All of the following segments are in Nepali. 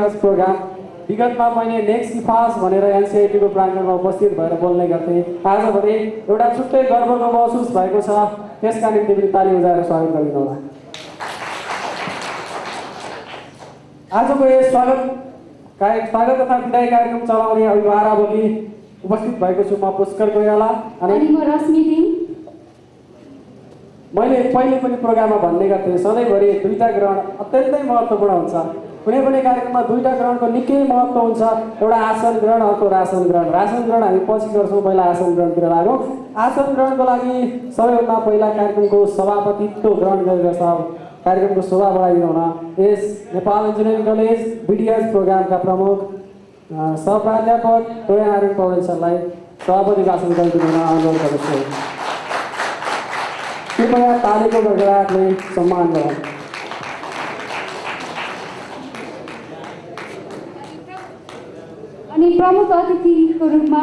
ब्याकर्स प्रोग्राम विगतमा मैले नेक्स्ट इफास भनेर एनसिआइटीको प्राङ्गणमा उपस्थित भएर बोल्ने गर्थेँ। आज भने एउटा छुट्टै गर्वको महसुस भएको छ। त्यसका निम्ति पनि ताली बजाएर स्वागत गरिदिनु होला। आजको यस स्वागत कार्य स्वागत तथा विदाय कार्यक्रम चलाउने अभिभारा बोली उपस्थित भएको छु म पुष्कर कोइराला। अनि अनि म रश्मि दिन मैले पहिले पनि प्रोग्राममा भन्ने गर्थेँ सधैँभरि दुईवटा ग्रहण अत्यन्तै महत्त्वपूर्ण हुन्छ। कुनै पनि कार्यक्रममा दुईवटा ग्रहणको निकै महत्त्व हुन्छ। एउटा आसन ग्रहण अर्को रासन ग्रहण। रासन ग्रहण हामी पछि गर्छौँ पहिला आसन ग्रहणतिर लागौँ। आसन ग्रहणको लागि सबैभन्दा पहिला कार्यक्रमको सभापतित्व ग्रहण गरेर कार्यक्रमको शोभा बढाइदिनु हुन। यस नेपाल इन्जिनियरिङ कलेज बिडिएस प्रोग्रामका प्रमुख सहप्राध्यापक टोया नारायण पौडेल सरलाई सभापति भाषण गरिदिनु हुन अनुरोध गर्दछु। कृपया तालीको गडगडाटले सम्मान गरौँ अनि प्रमुख अतिथिको रूपमा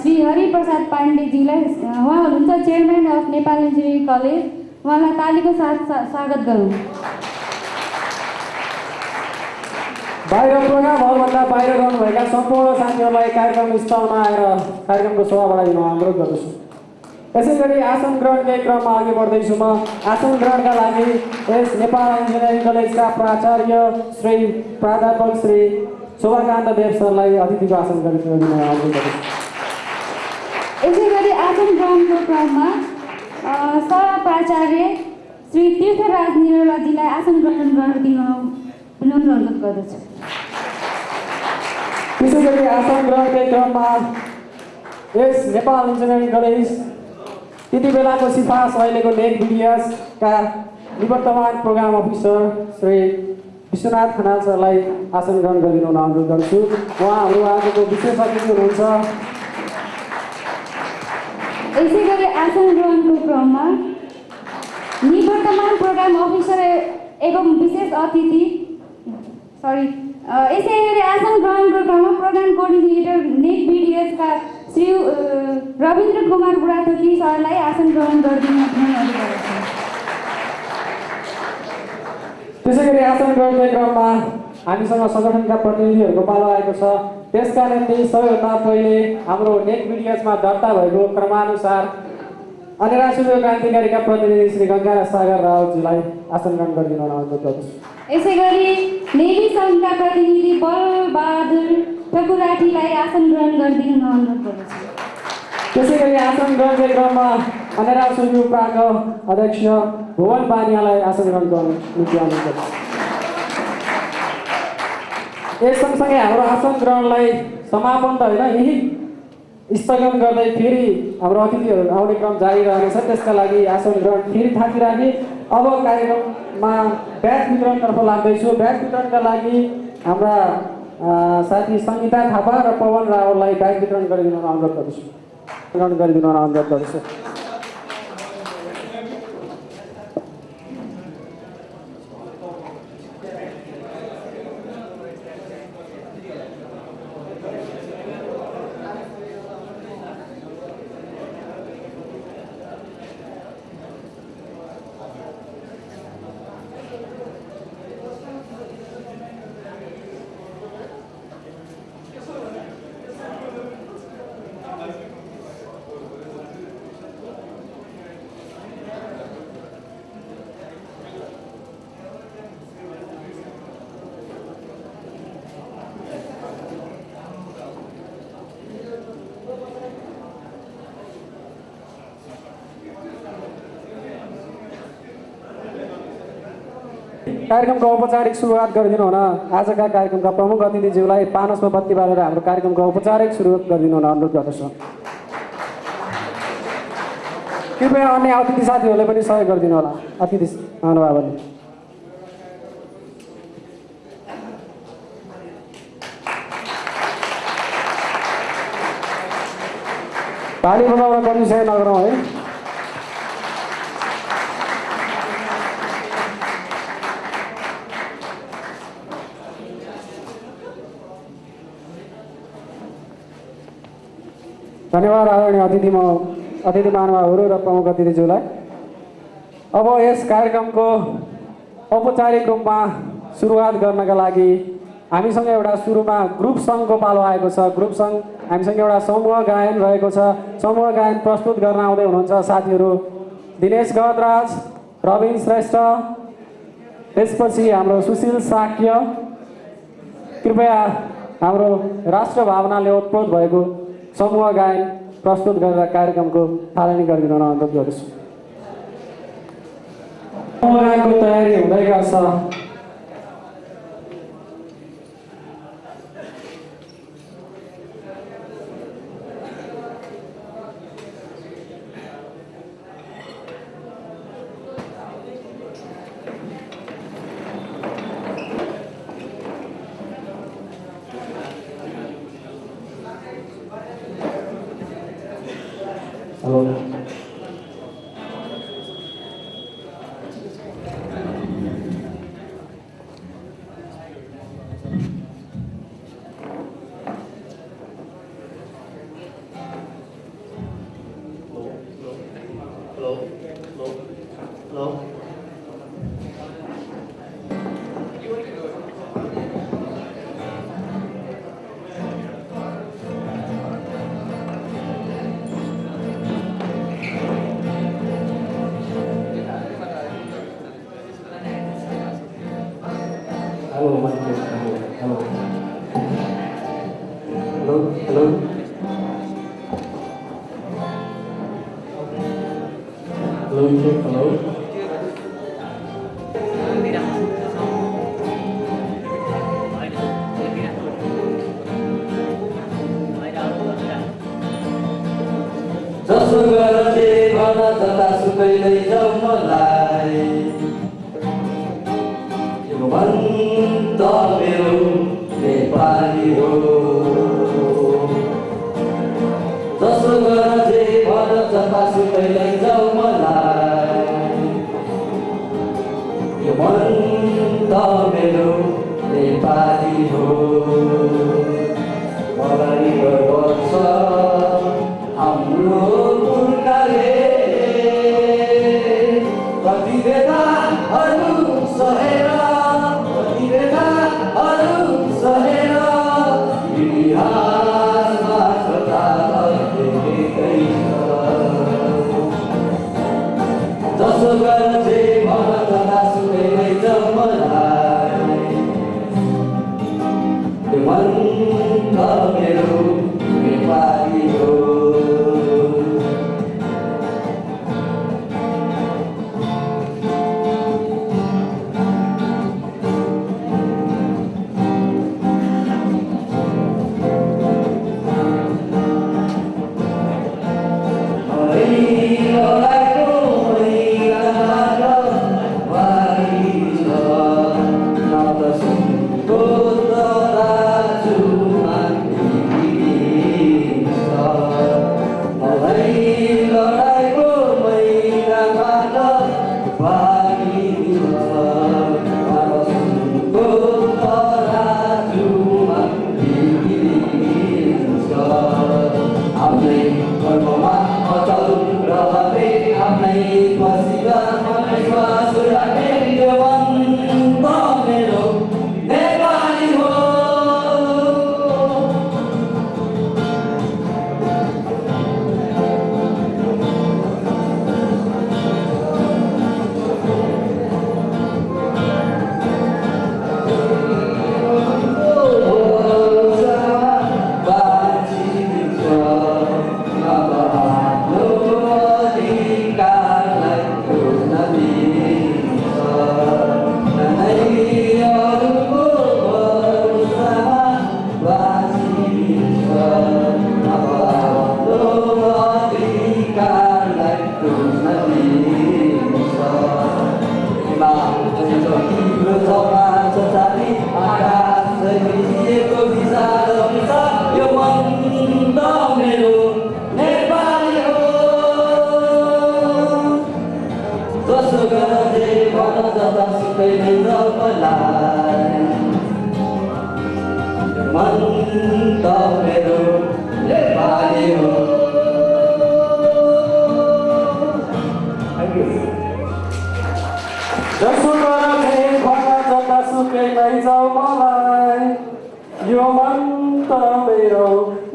श्री हरिप्रसाद पाण्डेजीलाई उहाँ हुनुहुन्छ chairman of Nepal engineering college उहाँलाई तालीको साथ स्वागत गरौँ। बाहिर प्रोग्राम हलभन्दा बाहिर रहनुभएका सम्पूर्ण साथीहरूलाई कार्यक्रम स्थलमा आएर कार्यक्रमको शोभा बढाइदिनु अनुरोध गर्दछु। यसै गरी आसन ग्रहणकै क्रममा अघि बढ्दैछु म। आसन ग्रहणका लागि यस नेपाल इन्जिनियरिङ कलेजका प्राचार्य श्री प्राध्यापक श्री शोभाकान्त देव सरलाई अतिथिको आसन गरिदिनु यसै गरी आसन ग्रहणको क्रममा प्राचार्य श्री तीर्थराज निरौलाजीलाई आसन ग्रहण गरिदिनु विनम्र अनुरोध गर्दछु त्यसै गरी आसन ग्रहणकै क्रममा यस नेपाल इन्जिनियरिङ कलेज त्यति बेलाको सिफास अहिलेको नेट बिडिएसका निवर्तमान प्रोग्राम अफिसर श्री विश्वनाथ खनाल सरलाई आसन ग्रहण गरिदिनु हुन अनुरोध गर्छु। उहाँहरू आजको विशेष अतिथि हुनुहुन्छ। यसै गरी आसन ग्रहणको क्रममा निवर्तमान प्रोग्राम अफिसर एवं विशेष अतिथि सरी यसै गरी आसन ग्रहणको क्रममा प्रोग्राम कोअर्डिनेटर नेट बिडिएसका श्री रविन्द्र कुमार बुढाथोकी सरलाई आसन ग्रहण गरिदिनु अनुरोध गर्दछु त्यसै गरी आसन ग्रहणकै क्रममा हामीसँग सङ्गठनका प्रतिनिधिहरूको पालो आएको छ। त्यसका निम्ति सबैभन्दा पहिले हाम्रो नेट बिडिएसमा दर्ता भएको क्रमानुसार अनेरा सूर्य क्रान्तिकारीका प्रतिनिधि श्री गङ्गा सागर रावतजीलाई आसन ग्रहण गरिदिनु अनुरोध गर्दछु। यसै गरी नेवी सङ्घका प्रतिनिधि बलबहादुर ठकुराठीलाई आसन ग्रहण गरिदिनु अनुरोध गर्दछु। त्यसै गरी आसन ग्रहणकै क्रममा अनेरा सूर्य उपराको अध्यक्ष भुवन बानियालाई आसन ग्रहण गर्नु निम्ति अनुरोध यस सँगसँगै हाम्रो आसन ग्रहणलाई समापन त होइन यही स्थगन गर्दै फेरि हाम्रो अतिथिहरू आउने क्रम जारी रहनेछ त्यसका लागि आसन ग्रहण फेरि थाकिराखे अब कार्यक्रममा ब्याज वितरणतर्फ लाग्दैछु ब्याज वितरणका लागि हाम्रा साथी सङ्गीता थापा र पवन रावललाई ब्याज वितरण गरिदिनु अनुरोध गर्दछु वितरण गरिदिनु हुन अनुरोध कार्यक्रमको औपचारिक सुरुवात गरिदिनु हुन आजका कार्यक्रमका प्रमुख अतिथिज्यूलाई पानसमा बत्ती बालेर हाम्रो कार्यक्रमको औपचारिक सुरुवात गरिदिनु हुन अनुरोध गर्दछु। कृपया अन्य अतिथि साथीहरूले पनि सहयोग गरिदिनु होला। अतिथि महानुभावहरूले ताली बजाउन कन्डिसन नगरौँ है। धन्यवाद आदरणीय अतिथि म अतिथि महानुभावहरू र प्रमुख अतिथिज्यूलाई अब यस कार्यक्रमको औपचारिक रूपमा सुरुवात गर्नका लागि हामीसँग एउटा सुरुमा ग्रुप सङ्घको पालो आएको छ ग्रुप सङ्घ हामीसँग एउटा समूह गायन रहेको छ समूह गायन प्रस्तुत गर्न आउँदै हुनुहुन्छ साथीहरू दिनेश गदराज रविन श्रेष्ठ त्यसपछि हाम्रो सुशील साक्य कृपया हाम्रो राष्ट्र भावनाले ओतप्रोत भएको समूह गायन प्रस्तुत गरेर कार्यक्रमको थालनी गरिदिन अनुरोध गर्दछु। समूह गायनको तयारी हुँदै गर्छ। Hello Hello, Hello. Hello.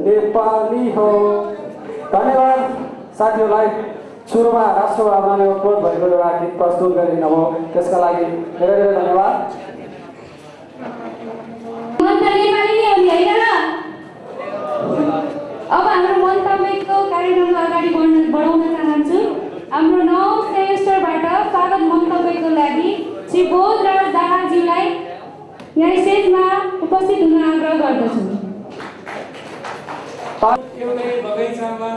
Nepali हो। धन्यवाद। साथीहरूलाई सुरुमा राष्ट्रभावनाले उत्पन्न भएको एउटा गीत प्रस्तुत गरिदिनु भयो त्यसका लागि धेरै धेरै धन्यवाद। त हो अब हाम्रो मन्तव्यको कार्यक्रमलाई अगाडि बढाउन चाहन्छु। हाम्रो नौ सेमेस्टरबाट स्वागत मन्तव्यको लागि श्री बोध र दाहाज्यूलाई यहाँ स्टेजमा उपस्थित हुन आग्रह गर्दछु। एउटै बगैँचामा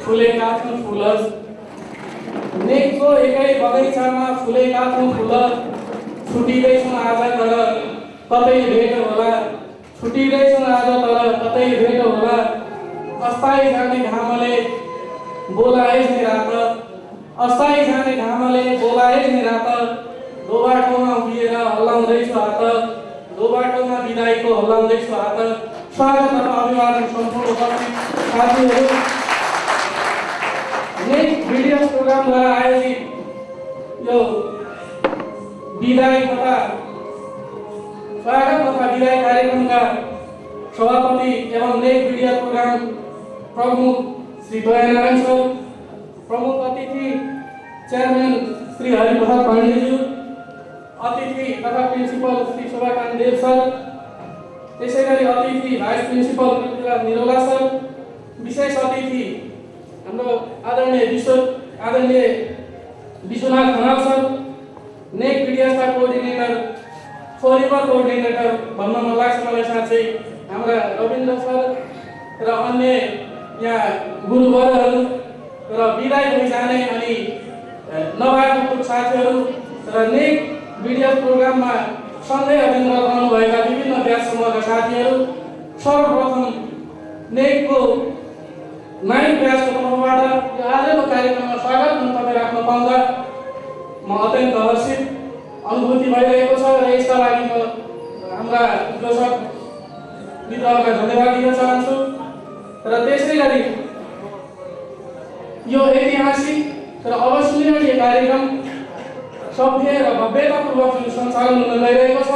फुलेका छौँ फुल नेकको एकै बगैँचामा फुलेका छौँ फुल छुटिँदैछौँ आज तर कतै भेट होला छुटिँदैछौँ आज तर कतै भेट होला अस्थायी जाने घामले बोलाए नि रात अस्थायी जाने घामले बोलाए नि रात दो बाटोमा उभिएर हल्लाउँदैछु हात दो बाटोमा बिदाईको हल्लाउँदैछु हात स्वागत तथा अभिवादन सम्पूर्ण उपस्थित साथीहरू नेक्स्ट भिडियो प्रोग्रामद्वारा आयोजित यो विदाई तथा स्वागत तथा कार्यक्रमका सभापति एवं नेक भिडियो प्रोग्राम प्रमुख श्री दयानारायण सर प्रमुख अतिथि चेयरम्यान श्री हरिप्रसाद पाण्डेज्यू अतिथि तथा प्रिन्सिपल श्री शोभाकान्त देव सर त्यसै गरी अतिथि भाइस प्रिन्सिपल निरोला सर विशेष अतिथि हाम्रो आदरणीय विश्व आदरणीय विश्वनाथ खनाल सर नेक भिडियोसका कोअर्डिनेटर फोरिबर कोअर्डिनेटर भन्न मन लाग्छ मलाई साँच्चै। हाम्रा रविन्द्र सर र अन्य यहाँ गुरुवरहरू र विदाय भइजाने अनि नभएका साथीहरू र नेक भिडियो प्रोग्राममा सँगै अध्ययनरत रहनुभएका विभिन्न व्यास समूहका साथीहरू सर्वप्रथम नेकको नाइन ब्याचको तर्फबाट यो आजको कार्यक्रममा स्वागत मन्तव्य राख्न पाउँदा म अत्यन्त हर्षित अनुभूति भइरहेको छ र यसका लागि म हाम्रा उद्घोषक मित्रहरूलाई धन्यवाद दिन चाहन्छु। र त्यसै गरी यो ऐतिहासिक र अविस्मरणीय कार्यक्रम सभ्य र भव्यतापूर्वक जुन सञ्चालन हुन गइरहेको छ।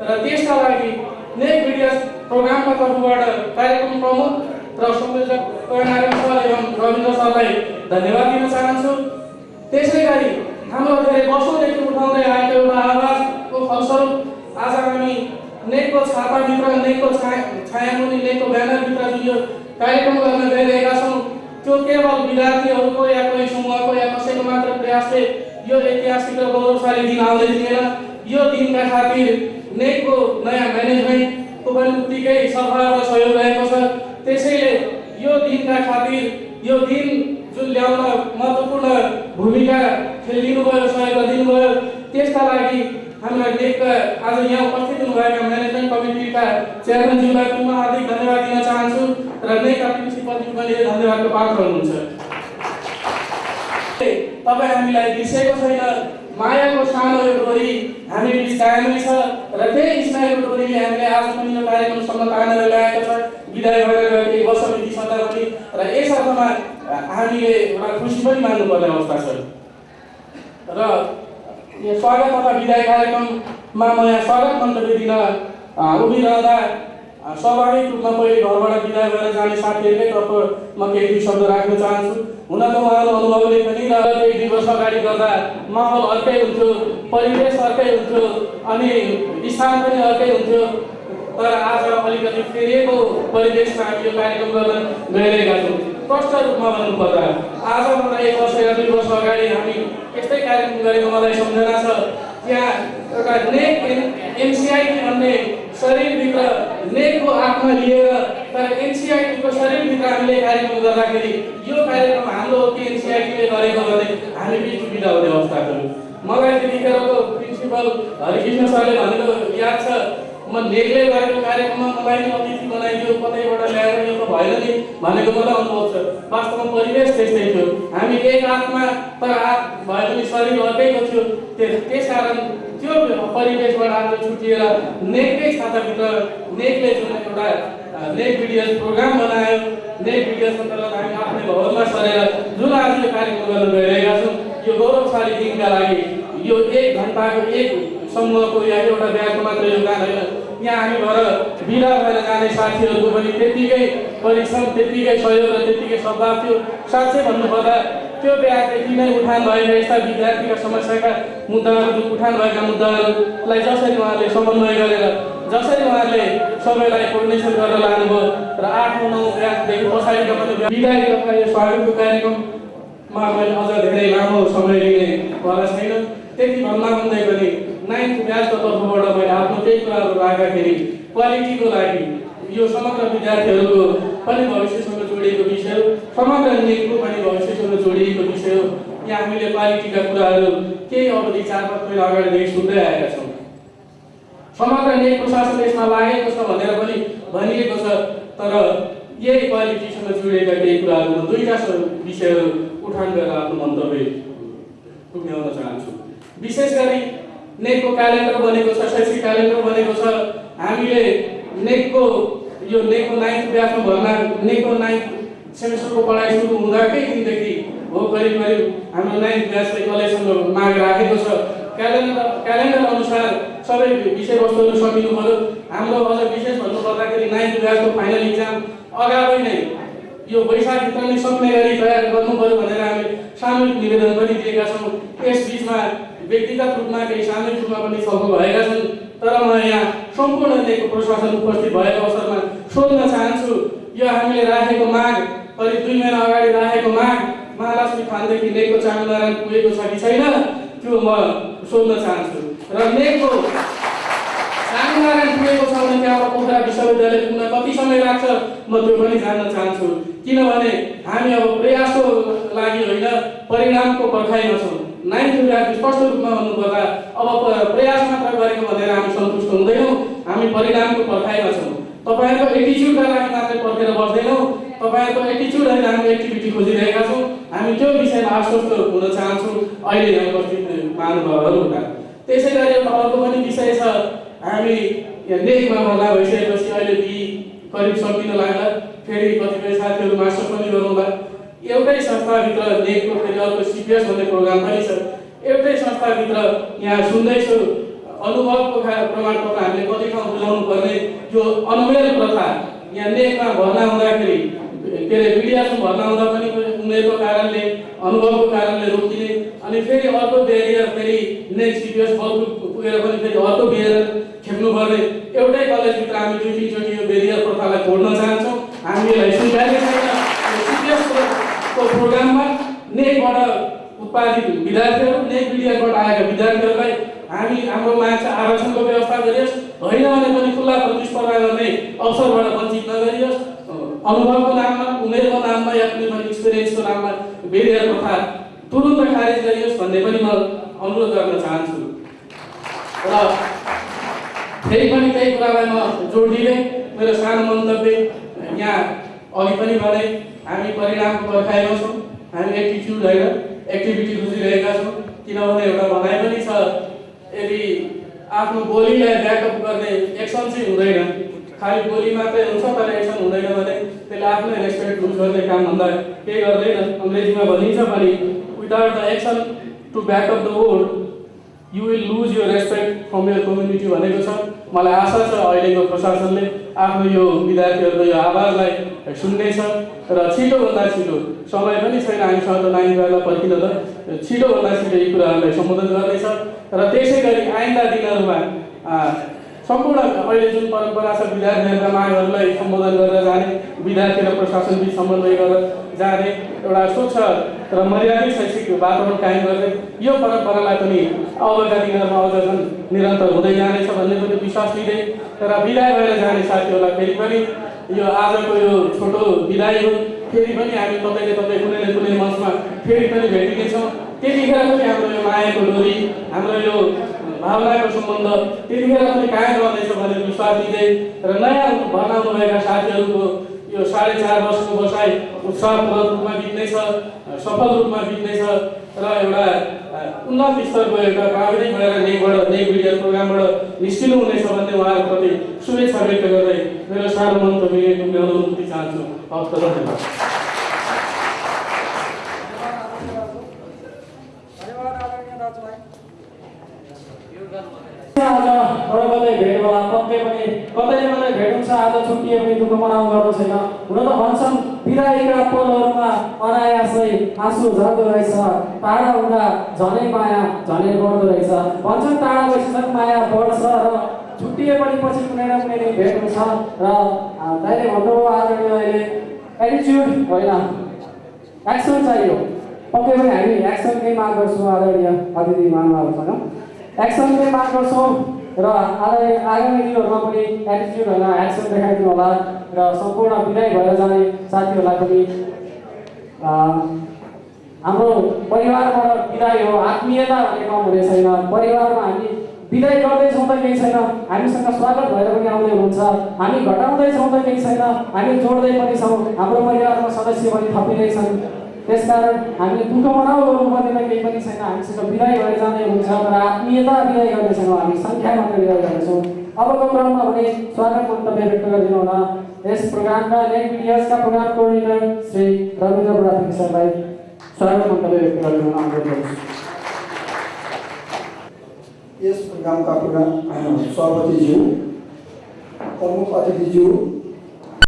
र त्यसका लागि नेक भिडियो प्रोग्रामका तर्फबाट कार्यक्रम प्रमुख र संयोजक सर एवं रविन्द्र सरलाई धन्यवाद दिन चाहन्छु। त्यसै गरी हाम्रो धेरै वर्षौँदेखि उठाउँदै आएको एउटा आवाजको फलस्वरूप आज हामी नेकको छापाभित्र नेकको छाया छायामुनि नेकको ब्यानरभित्र जुन यो कार्यक्रम गर्न गइरहेका छौँ त्यो केवल विद्यार्थीहरूको या कोही समूहको या कसैको मात्र प्रयासले यो ऐतिहासिक र गौरवशाली दिन आउँदै थिएन। यो दिनका खातिर नेकको नयाँ म्यानेजमेन्टको उत्तिकै सफल र सहयोग रहेको छ। त्यसैले यो दिनका खातिर यो दिन जुन ल्याउन महत्त्वपूर्ण भूमिका खेलिदिनु भयो सहयोग दिनुभयो त्यसका लागि हाम्रा नेकका आज यहाँ उपस्थित हुनुभएका म्यानेजमेन्ट कमिटीका चेयरम्यानज्यूलाई पुनः हार्दिक धन्यवाद दिन चाहन्छु र नेकका प्रिन्सिपलज्यू पनि धन्यवादको पात्र हुनुहुन्छ। तपाईँ हामीलाई बिर्सेको छैन मायाको सानो यो डोरी हामी बिच कायमै छ र त्यही स्नायुको डोरीले हामीले आज पनि यो कार्यक्रमसम्म तानेर ल्याएको छ। विदाय भएर एक वर्ष बितिसक्दा पनि र यस अर्थमा हामीले एउटा खुसी पनि मान्नुपर्ने अवस्था छ। र स्वागत तथा विदाय कार्यक्रममा म यहाँ स्वागत मन्तव्य दिन उभिरहँदा स्वाभाविक रूपमा पहिले घरबाट विदा भएर जाने तर्फ म केही दुई शब्द राख्न चाहन्छु। हुन त उहाँहरू अनुभवले पनि र केही दुई वर्ष अगाडि गर्दा माहौल अर्कै हुन्थ्यो परिवेश अर्कै हुन्थ्यो अनि स्थान पनि अर्कै हुन्थ्यो। तर आज अलिकति फेरिएको परिवेशमा हामी यो कार्यक्रम गर्न गइरहेका छौँ प्रष्ट रूपमा भन्नुपर्दा आजभन्दा एक वर्ष या दुई वर्ष अगाडि हामी यस्तै कार्यक्रम गरेको मलाई सम्झना छ। त्यहाँ एउटा नेक एनसिआइटी भन्ने शरीरभित्र नेकको आत्मा लिएर तर एनसिआइटीको शरीरभित्र हामीले कार्यक्रम गर्दाखेरि यो कार्यक्रम हाम्रो एनसिआइटीले गरेको भने हामी बिच बिदा हुने अवस्था थियो मलाई त्यतिखेरको प्रिन्सिपल हरिकृष्ण सरले भनेको याद छ म नेकले गरेको कार्यक्रममा मलाई अतिथि बनाइदियो कतैबाट ल्याएर यो त भएन नि भनेको मलाई अनुभव छ। वास्तवमा परिवेश त्यस्तै थियो। हामी एक आत्मा तर आत भए पनि शरीर अर्कैको थियो। त्यस त्यसकारण त्यो परिवेशबाट आज छुटिएर नेककै छाताभित्र नेकले जुन एउटा नेक भिडियो प्रोग्राम बनायो नेक भिडियो अन्तर्गत हामी आफ्नै भवनमा सरेर जुन आज यो कार्यक्रम गर्न गइरहेका छौँ यो गौरवशाली दिनका लागि यो एक घन्टाको एक समूहको या एउटा ब्यागको मात्र योगदान होइन। यहाँ हामी भएर बिदा भएर जाने साथीहरूको पनि त्यत्तिकै परिश्रम त्यत्तिकै सहयोग र त्यत्तिकै सद्भाव थियो। साँच्चै भन्नुपर्दा त्यो ब्यागदेखि नै उठान भएका यस्ता विद्यार्थीका समस्याका मुद्दाहरू उठान भएका मुद्दाहरूलाई जसरी उहाँले समन्वय गरेर जसरी उहाँले सबैलाई कोर्डिनेसन गरेर लानुभयो र आठ नौ ब्यागदेखि पछाडिका पनि बिदाई तथा यो स्वागतको कार्यक्रममा मैले अझ धेरै लामो समय लिने भएर छैन। त्यति भन्दा भन्दै पनि नाइन्थ ब्याचको तर्फबाट मैले आफ्नो केही कुराहरू राख्दाखेरि क्वालिटीको लागि यो समग्र विद्यार्थीहरूको पनि भविष्यसँग जोडिएको विषय हो। समग्र नेकको पनि भविष्यसँग जोडिएको विषय हो। यहाँ हामीले क्वालिटीका कुराहरू केही अवधि चार पाँच महिना अगाडिदेखि सुन्दै आएका छौँ। समग्र नेक प्रशासन यसमा लागेको छ भनेर पनि भनिएको छ। तर यही क्वालिटीसँग जोडिएका केही कुराहरू दुईवटा विषयहरू उठान गरेर आफ्नो मन्तव्य पुग्याउन चाहन्छु। विशेष गरी नेकको क्यालेन्डर बनेको छ शैक्षिक क्यालेन्डर बनेको छ। हामीले नेकको यो नेकको नाइन्थ ब्याचमा भर्ना नेकको नाइन्थ सेमेस्टरको पढाइ सुरु हुँदाकै दिनदेखि हो करिब करिब हाम्रो नाइन्थ ब्याचले कलेजसँग माग राखेको छ। क्यालेन्डर क्यालेन्डर अनुसार सबै विषयवस्तुहरू सकिनु पऱ्यो हाम्रो अझ विशेष भन्नुपर्दाखेरि नाइन्थ ब्याचको फाइनल इक्जाम अगावै नै यो वैशाखभित्र नै सक्ने गरी तयार गर्नु पऱ्यो भनेर हामीले सामूहिक निवेदन पनि दिएका छौँ। यस बिचमा व्यक्तिगत रूपमा केही सामूहिक रूपमा पनि छलफल भएका छन्। तर म यहाँ सम्पूर्ण दिएको प्रशासन उपस्थित भएको अवसरमा सोध्न चाहन्छु यो हामीले राखेको माग करिब दुई महिना अगाडि राखेको माग महालक्ष्मी खानदेखि नेकको चामुनारायण पुगेको छ कि छैन त्यो म सोध्न चाहन्छु। र नेकको चामुनारायण पुगेको छ भने त्यहाँबाट पोखरा विश्वविद्यालय पुग्न कति समय लाग्छ म त्यो पनि जान्न चाहन्छु। किनभने हामी अब प्रयासको लागि होइन परिणामको पर्खाइमा छौँ। नाइन्थ विभाग स्पष्ट रूपमा भन्नुपर्दा अब प्रयास मात्र गरेको भनेर हामी सन्तुष्ट हुँदैनौँ। हामी परिणामको पर्खाइमा छौँ। तपाईँहरूको एटिच्युडका लागि मात्रै पर्खेर बस्दैनौँ। तपाईँहरूको एटिच्युड हामी एक्टिभिटी खोजिरहेका छौँ। हामी त्यो विषयमा आश्वस्त हुन चाहन्छौँ। अहिले यहाँ उपस्थित हुँदा त्यसै गरी एउटा अर्को पनि विषय छ। हामी लेखमा भर्ना भइसकेपछि अहिले बी करिब सकिन लाग्ला। फेरि कतिपय साथीहरू मास्टर पनि गरौँला एउटै संस्थाभित्र नेकको फेरि अर्को सिपिएस भन्ने प्रोग्राम पनि छ। एउटै संस्थाभित्र यहाँ सुन्दैछु अनुभवको प्रमाणपत्र हामीले कति ठाउँ बुझाउनु पर्ने यो अनमेल प्रथा यहाँ नेकमा भर्ना हुँदाखेरि के अरे मिडियासमा भर्ना हुँदा पनि उमेरको कारणले अनुभवको कारणले रोकिने अनि फेरि अर्को बेरियर फेरि नेक्स्ट सिपिएस बल्ब पुगेर पनि फेरि अर्को बेरियर खेप्नु पर्ने एउटै कलेजभित्र हामी दुई तिनचोटि यो बेरियर प्रथालाई तोड्न चाहन्छौँ। हामी यसलाई स्वीकार्य छैन सिपिएसको प्रोग्राममा नेकबाट उत्पादित विद्यार्थीहरू नेक विद्यार्थीबाट आएका विद्यार्थीहरूलाई हामी हाम्रो माग छ आरक्षणको व्यवस्था गरियोस् होइन भने पनि खुल्ला प्रतिस्पर्धा गर्ने अवसरबाट वञ्चित नगरियोस्। अनुभवको नाममा उमेरको नाममा या कुनै पनि एक्सपिरियन्सको नाममा बेरियर प्रथा तुरुन्त खारेज गरियोस् भन्ने पनि म अनुरोध गर्न चाहन्छु। र फेरि पनि त्यही कुरालाई म जोड मेरो सानो मन्तव्य यहाँ अघि पनि भने हामी परिणामको पर्खाइमा छौँ। हामी एटिच्युड होइन एक्टिभिटी खोजिरहेका छौँ। किनभने एउटा भनाइ पनि छ यदि आफ्नो बोलीलाई ब्याकअप गर्ने एक्सन चाहिँ हुँदैन। खालि बोली मात्रै हुन्छ तर एक्सन हुँदैन भने त्यसले आफ्नै रेस्पेक्ट लुज गर्ने कामभन्दा केही गर्दैन। अङ्ग्रेजीमा भनिन्छ पनि without the action to back up the word you will lose यो रेस्पेक्ट फ्रम यर कम्युनिटी भनेको छ। मलाई आशा छ अहिलेको प्रशासनले आफ्नो यो विद्यार्थीहरूको यो आवाजलाई सुन्नेछ र छिटोभन्दा छिटो समय पनि छैन हामीसँग त नानीहरूलाई पर्खिन त। छिटोभन्दा छिटो यी कुराहरूलाई सम्बोधन गर्नेछ। र त्यसै गरी आइन्दा दिनहरूमा सम्पूर्ण अहिले जुन परम्परा छ विद्यार्थीहरूका मागहरूलाई सम्बोधन गरेर जाने विद्यार्थी र प्रशासन बिच समन्वय गरेर जाने एउटा स्वच्छ र मर्यादित शैक्षिक वातावरण कायम गर्दै यो परम्परालाई पनि अबका दिनहरूमा अझ निरन्तर हुँदै जानेछ भन्ने पनि विश्वास लिँदै र विदाय भएर जाने साथीहरूलाई फेरि पनि यो आजको यो छोटो विदाय हो फेरि पनि हामी तपाईँले तपाईँ कुनै न कुनै मञ्चमा फेरि पनि भेटिनेछौँ। त्यतिखेर पनि हाम्रो यो मायाको डोरी हाम्रो यो भावनाको सम्बन्ध त्यतिखेर पनि कायम रहनेछ भनेर विश्वास दिँदै र नयाँ भर्ना हुनुभएका साथीहरूको यो साढे चार वर्षको बसाइ उत्साहपूर्ण रूपमा बित्नेछ सफल रूपमा बित्नेछ र एउटा उन्नत स्तरको एउटा प्राविधिक भएर नेकबाट नेक मिडिया प्रोग्रामबाट निस्किनु हुनेछ भन्ने उहाँहरूप्रति शुभेच्छा व्यक्त गर्दै मेरो सानो मन्तव्य टुङ्ग्याउन अनुमति चाहन्छु हवस् त धन्यवाद आज अरू कतै भेट होला पक्कै पनि। कतैले कतै भेट हुन्छ आज छुट्टिए पनि दुःख मनाउनु गर्नु छैन। हुन त भन्छन् बिदाईका पलहरूमा अनायासै आँसु झर्दो रहेछ। टाढा हुँदा झनै माया झनै बढ्दो रहेछ। भन्छन् टाढा बसेसम्म माया बढ्छ र छुट्टिए पनि पछि कुनै न कुनै भेट हुन्छ र दाइले भन्नुभयो आज अहिले एटिच्युड होइन। एक्सन चाहियो। पक्कै पनि हामी एक्सनकै माग गर्छौँ आदरणीय अतिथि महानुभावसँग। एक्सनकै माग गर्छौँ र आगामी आगामी दिनहरूमा पनि एटिच्युड होइन एक्सन देखाइदिनु होला र सम्पूर्ण विदाय भएर जाने साथीहरूलाई पनि हाम्रो परिवारबाट विदाय हो आत्मीयता भन्ने कम हुने छैन परिवारमा हामी विदाय गर्दैछौँ त केही छैन हामीसँग स्वागत भएर पनि आउँदै हुनुहुन्छ हामी घटाउँदैछौँ त केही छैन हामी जोड्दै पनि छौँ हाम्रो परिवारमा सदस्य पनि थपिँदैछन् त्यसकारण हामीले दुःख मनाउ गर्नुपर्ने त केही पनि छैन। हामीसँग विदाय भएर जाँदै हुन्छ तर आत्मीयता विदाय गर्ने छैनौँ हामी। सङ्ख्या मात्र विदाय गर्नेछौँ अबको क्रममा भने स्वागत मन्तव्य व्यक्त गरिदिनु हुन यस प्रोग्रामका नेट मिडियासका प्रोग्राम कोअर्डिनेटर श्री रविन्द्र बुढाथी सरलाई स्वागत मन्तव्य व्यक्त गरिदिनु अनुरोध गर्छु यस प्रोग्रामका प्रोग्राम सभापतिज्यू प्रमुख अतिथिज्यू